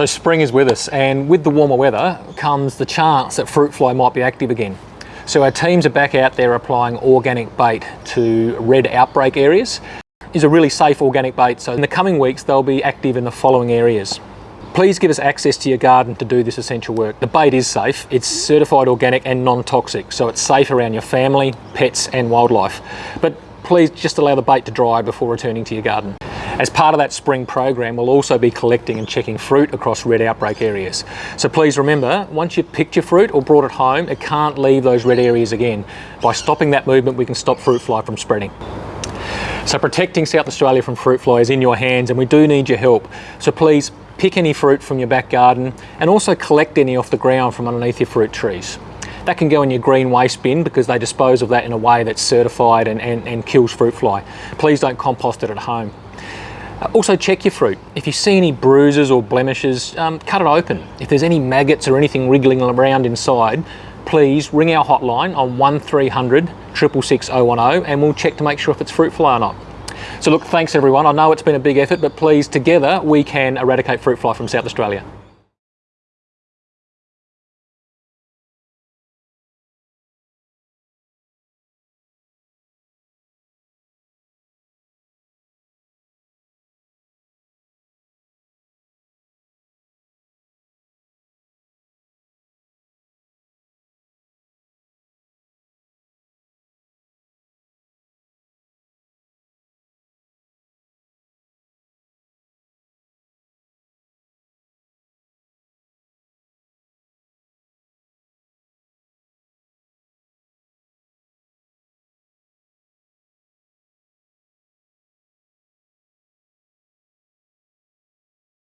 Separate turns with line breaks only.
So spring is with us and with the warmer weather comes the chance that fruit fly might be active again. So our teams are back out there applying organic bait to red outbreak areas. Is a really safe organic bait so in the coming weeks they'll be active in the following areas. Please give us access to your garden to do this essential work. The bait is safe, it's certified organic and non-toxic so it's safe around your family, pets and wildlife. But please just allow the bait to dry before returning to your garden. As part of that spring program, we'll also be collecting and checking fruit across red outbreak areas. So please remember, once you've picked your fruit or brought it home, it can't leave those red areas again. By stopping that movement, we can stop fruit fly from spreading. So protecting South Australia from fruit fly is in your hands and we do need your help. So please pick any fruit from your back garden and also collect any off the ground from underneath your fruit trees. That can go in your green waste bin because they dispose of that in a way that's certified and, and, and kills fruit fly. Please don't compost it at home. Also check your fruit. If you see any bruises or blemishes, um, cut it open. If there's any maggots or anything wriggling around inside, please ring our hotline on 1300 666 010 and we'll check to make sure if it's fruit fly or not. So look, thanks everyone. I know it's been a big effort, but please, together, we can eradicate fruit fly from South Australia.